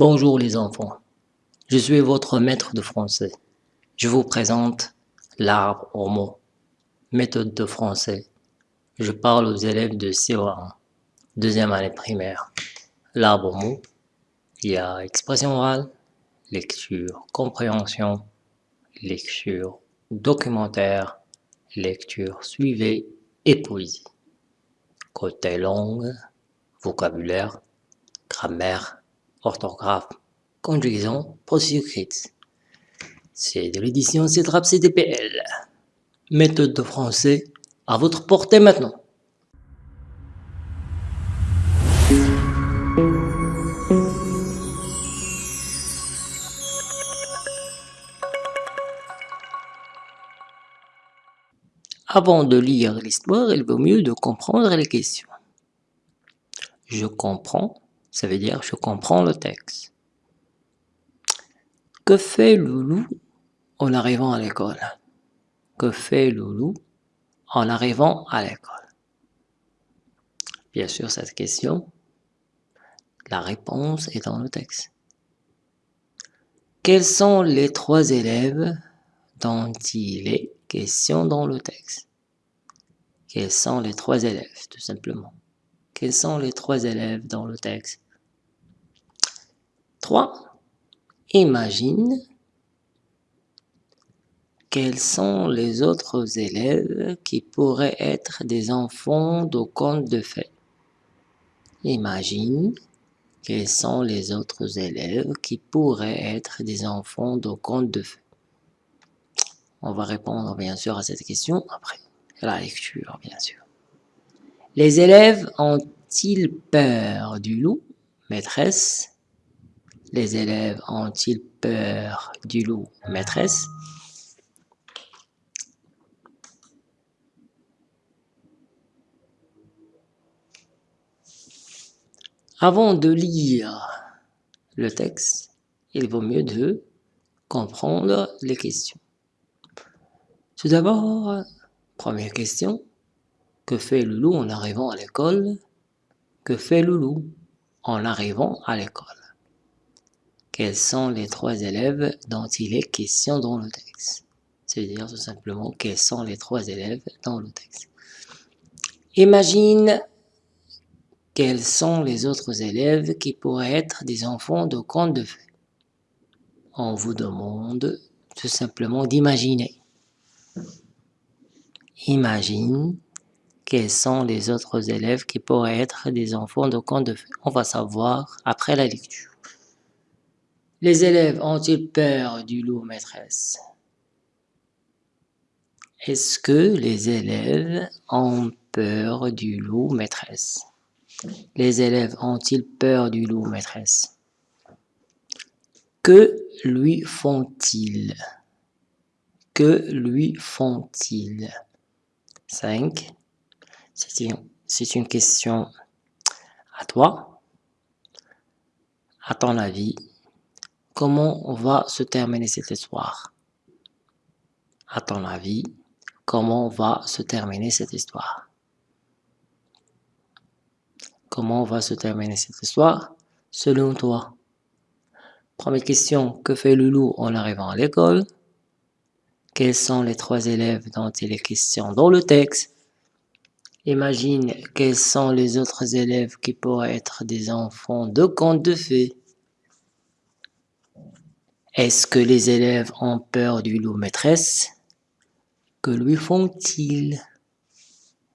Bonjour les enfants, je suis votre maître de français. Je vous présente l'arbre aux mots, méthode de français. Je parle aux élèves de CO1, deuxième année primaire. L'arbre aux mots, il y a expression orale, lecture, compréhension, lecture, documentaire, lecture suivie et poésie. Côté langue, vocabulaire, grammaire, orthographe, conjugaison, procédure. C'est de l'édition CETRAP CDPL. Méthode de français à votre portée maintenant. Avant de lire l'histoire, il vaut mieux de comprendre les questions. Je comprends, ça veut dire je comprends le texte. Que fait Loulou en arrivant à l'école? Que fait Loulou en arrivant à l'école? Bien sûr, cette question, la réponse est dans le texte. Quels sont les trois élèves dont il est question dans le texte? Quels sont les trois élèves, tout simplement? Quels sont les trois élèves dans le texte 3. Imagine quels sont les autres élèves qui pourraient être des enfants de contes de fées. Imagine quels sont les autres élèves qui pourraient être des enfants de contes de fées. On va répondre bien sûr à cette question après la lecture, bien sûr. Les élèves ont-ils peur du loup, maîtresse? Les élèves ont-ils peur du loup, maîtresse? Avant de lire le texte, il vaut mieux de comprendre les questions. Tout d'abord, première question, que fait Loulou en arrivant à l'école? Que fait Loulou en arrivant à l'école? Quels sont les trois élèves dont il est question dans le texte? C'est-à-dire tout simplement quels sont les trois élèves dans le texte? Imagine quels sont les autres élèves qui pourraient être des enfants de contes de fées. On vous demande tout simplement d'imaginer. Imagine quels sont les autres élèves qui pourraient être des enfants de contes de. On va savoir après la lecture. Les élèves ont-ils peur du loup maîtresse? Est-ce que les élèves ont peur du loup maîtresse? Les élèves ont-ils peur du loup maîtresse? Que lui font-ils? Que lui font-ils? 5. C'est une, question à toi. À ton avis, comment va se terminer cette histoire? À ton avis, comment va se terminer cette histoire? Comment va se terminer cette histoire selon toi? Première question, que fait Loulou en arrivant à l'école? Quels sont les trois élèves dont il est question dans le texte? Imagine quels sont les autres élèves qui pourraient être des enfants de contes de fées. Est-ce que les élèves ont peur du loup maîtresse? Que lui font-ils?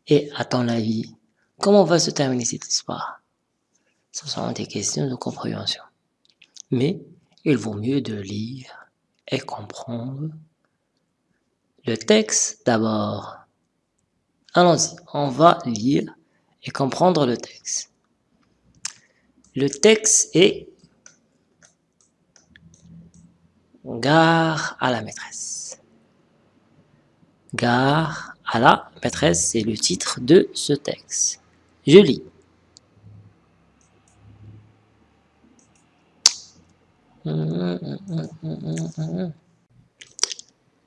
Et à ton avis, comment va se terminer cette histoire? Ce sont des questions de compréhension. Mais il vaut mieux de lire et comprendre le texte d'abord. Allons-y, on va lire et comprendre le texte. Le texte est Gare à la maîtresse. Gare à la maîtresse, c'est le titre de ce texte. Je lis.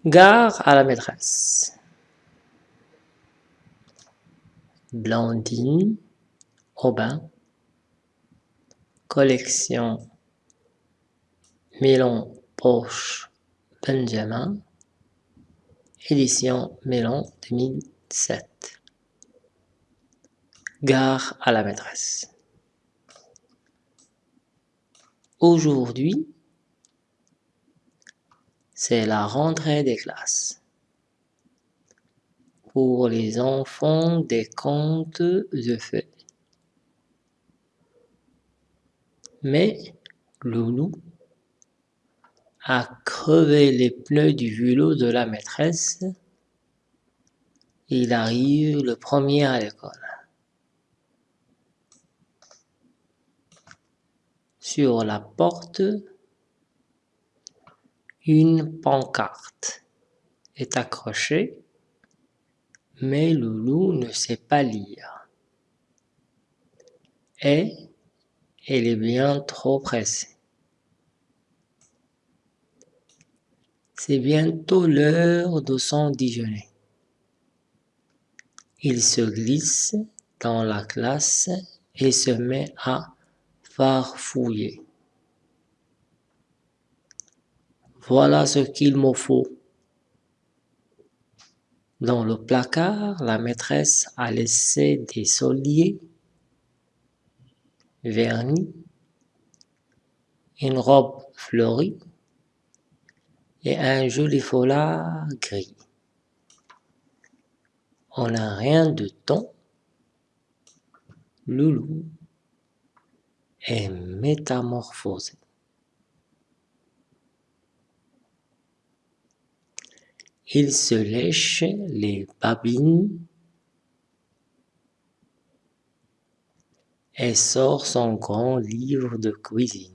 Gare à la maîtresse. Blandine, Aubin, collection Milan Porsche Benjamin, édition Milan 2007. Gare à la maîtresse. Aujourd'hui, c'est la rentrée des classes. Pour les enfants des contes de fées. Mais Loulou a crevé les pneus du vélo de la maîtresse. Il arrive le premier à l'école. Sur la porte, une pancarte est accrochée, mais Loulou ne sait pas lire. Et elle est bien trop pressée. C'est bientôt l'heure de son déjeuner. Il se glisse dans la classe et se met à farfouiller. Voilà ce qu'il me faut. Dans le placard, la maîtresse a laissé des soliers, vernis, une robe fleurie et un joli foulard gris. On n'a rien de temps. Loulou est métamorphosé. Il se lèche les babines et sort son grand livre de cuisine.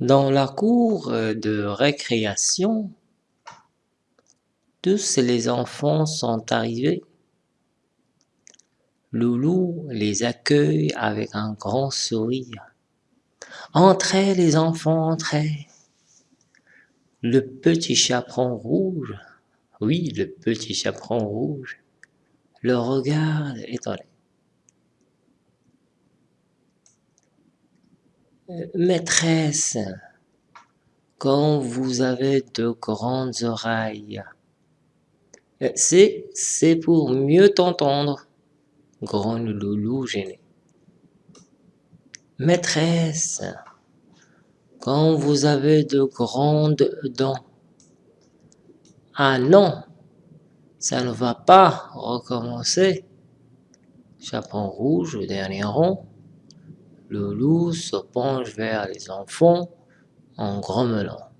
Dans la cour de récréation, tous les enfants sont arrivés. Loulou les accueille avec un grand sourire. Entrez les enfants, entrez. Le petit chaperon rouge, oui, le petit chaperon rouge, le regarde étonné. Maîtresse, quand vous avez de grandes oreilles, c'est, c'est pour mieux t'entendre, grogne Loulou gêné. Maîtresse, quand vous avez de grandes dents. Ah non, ça ne va pas recommencer. Chaperon rouge, le dernier rond. Loulou se penche vers les enfants en grommelant.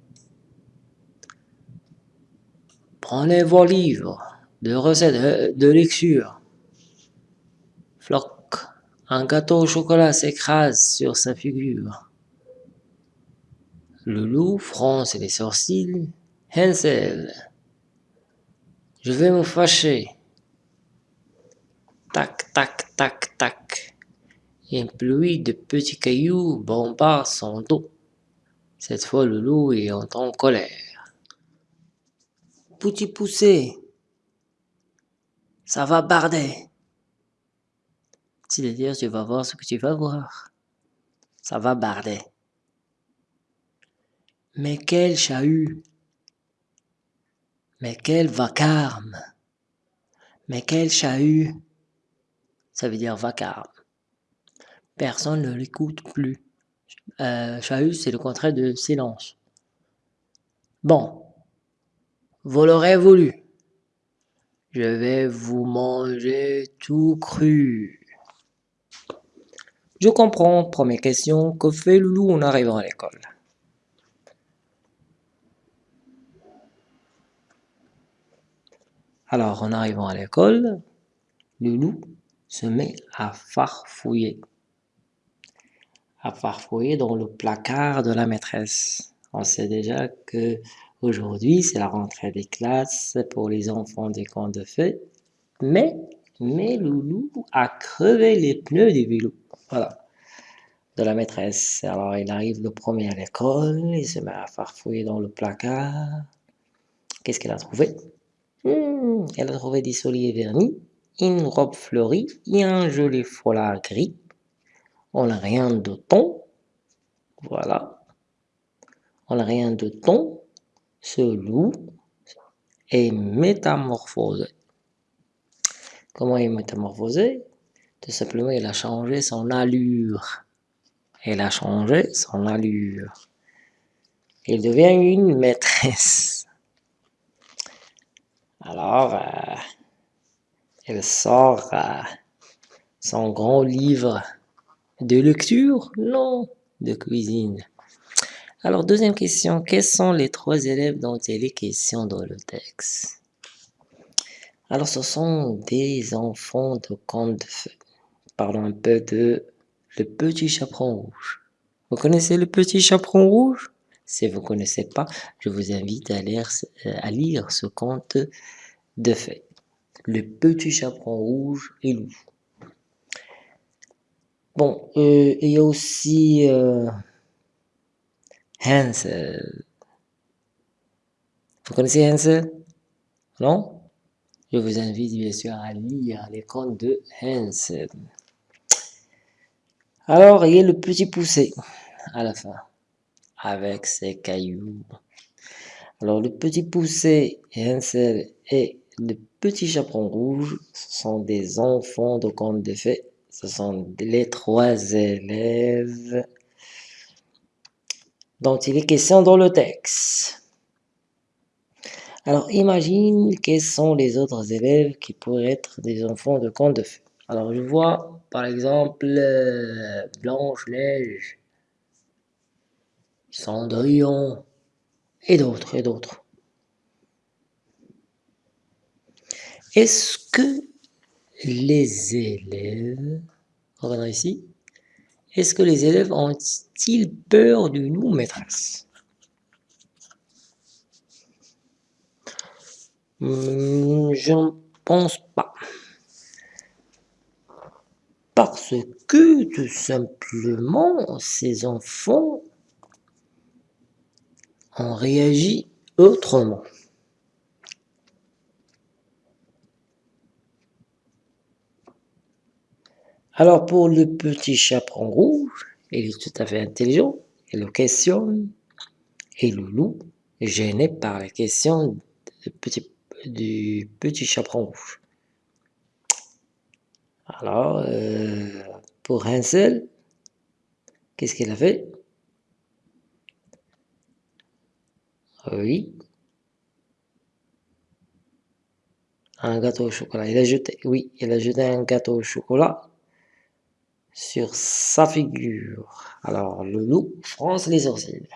Prenez vos livres de recettes de lecture. Un gâteau au chocolat s'écrase sur sa figure. Le loup fronce les sourcils. Hansel, je vais me fâcher. Tac, tac, tac, tac. Une pluie de petits cailloux bombarde son dos. Cette fois, le loup est en colère. Petit poussé, ça va barder. C'est-à-dire, tu vas voir ce que tu vas voir. Ça va barder. Mais quel chahut Mais quel vacarme Mais quel chahut Ça veut dire vacarme. Personne ne l'écoute plus. Euh, chahut, c'est le contraire de silence. Bon, vous l'aurez voulu. Je vais vous manger tout cru. Je comprends, première question, que fait Loulou en arrivant à l'école? Alors, en arrivant à l'école, Loulou se met à farfouiller. À farfouiller dans le placard de la maîtresse. On sait déjà que aujourd'hui c'est la rentrée des classes pour les enfants des camps de fête. Mais, mais Loulou a crevé les pneus du vélo. Voilà. De la maîtresse. Alors il arrive le premier à l'école, il se met à farfouiller dans le placard. Qu'est-ce qu'elle a trouvé? Hmm, elle a trouvé des souliers vernis, une robe fleurie et un joli foulard gris. On n'a rien de ton. Voilà. On n'a rien de ton. Ce loup est métamorphosé. Comment il est métamorphosé? Tout simplement, il a changé son allure. Il a changé son allure. Il devient une maîtresse. Alors, euh, elle sort euh, son grand livre de lecture? Non, de cuisine. Alors, deuxième question. Quels sont les trois élèves dont il est question dans le texte? Alors, ce sont des enfants de conte de feu. Parlons un peu de le petit chaperon rouge. Vous connaissez le petit chaperon rouge? Si vous ne connaissez pas, je vous invite à lire, euh, à lire ce conte de fées. Le petit chaperon rouge et loup. Bon, euh, il y a aussi euh, Hansel. Vous connaissez Hansel? Non? Je vous invite bien sûr à lire les contes de Hansel. Alors, il y a le petit poussé à la fin, avec ses cailloux. Alors, le petit poussé, Hansel et le petit chaperon rouge, ce sont des enfants de contes de fées. Ce sont les trois élèves dont il est question dans le texte. Alors, imagine quels sont les autres élèves qui pourraient être des enfants de contes de fées. Alors, je vois, par exemple, euh, Blanche-Neige, Cendrillon, et d'autres, et d'autres. Est-ce que les élèves, regardons ici, est-ce que les élèves ont-ils peur du loup maîtresse Je ne pense pas parce que tout simplement ces enfants ont réagi autrement. Alors pour le petit chaperon rouge, il est tout à fait intelligent, il le questionne, et le loup, gêné par la question du petit, du petit chaperon rouge. Alors, euh, pour Hansel, qu'est-ce qu'il a fait? Oui. Un gâteau au chocolat. Il a jeté, oui, il a jeté un gâteau au chocolat sur sa figure. Alors, le loup fronce les sourcils.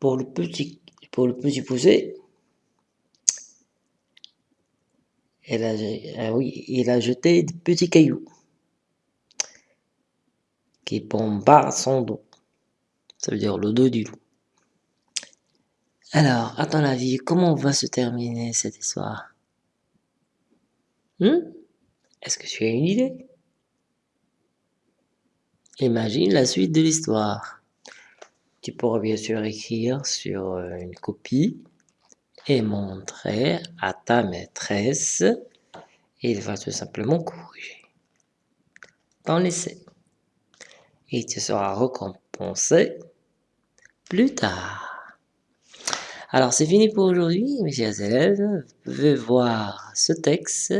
Pour le petit, pour le petit poussé, A, ah oui, il a jeté des petits cailloux qui bombardent son dos. Ça veut dire le dos du loup. Alors, à ton avis, comment va se terminer cette histoire? Hmm? Est-ce que tu as une idée? Imagine la suite de l'histoire. Tu pourras bien sûr écrire sur euh, une copie et montrer à ta maîtresse il va tout simplement corriger dans l'essai. Et tu seras récompensé plus tard. Alors c'est fini pour aujourd'hui mes chers élèves. Vous pouvez voir ce texte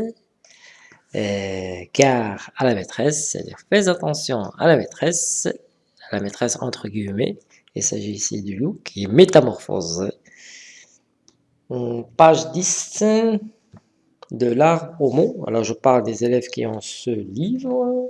euh, car à la maîtresse, c'est-à-dire fais attention à la maîtresse, à la maîtresse entre guillemets, il s'agit ici du loup qui est métamorphosé Hum, page 10 de l'arbre au. Alors, je parle des élèves qui ont ce livre.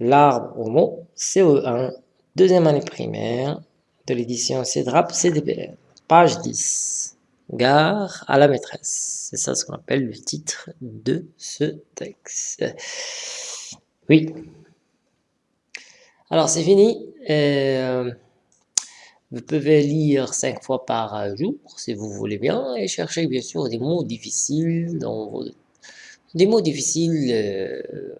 L'arbre au mot, CE1, deuxième année primaire, de l'édition CEDRAP CDPR. Page 10. Gare à la maîtresse. C'est ça ce qu'on appelle le titre de ce texte. Oui. Alors, c'est fini. Euh, vous pouvez lire cinq fois par jour, si vous voulez bien, et chercher bien sûr des mots difficiles des mots difficiles. Euh,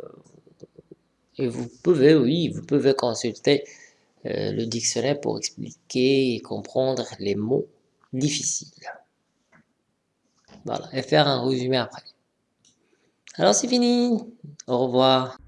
et vous pouvez, oui, vous pouvez consulter euh, le dictionnaire pour expliquer et comprendre les mots difficiles. Voilà, et faire un résumé après. Alors c'est fini. Au revoir.